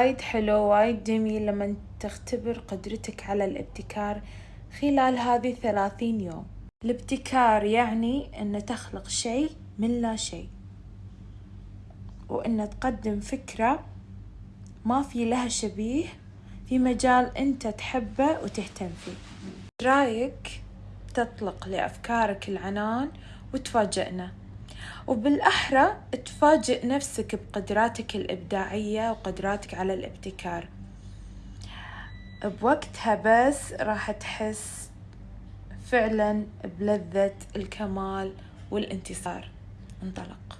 وايد حلو وايد جميل لما تختبر قدرتك على الابتكار خلال هذه الثلاثين يوم. الابتكار يعني أن تخلق شيء من لا شيء وأن تقدم فكرة ما في لها شبيه في مجال أنت تحبه وتهتم فيه. رأيك تطلق لأفكارك العنان وتفاجئنا؟ وبالأحرى تفاجئ نفسك بقدراتك الإبداعية وقدراتك على الابتكار. بوقتها بس راح تحس فعلا بلذة الكمال والانتصار. انطلق.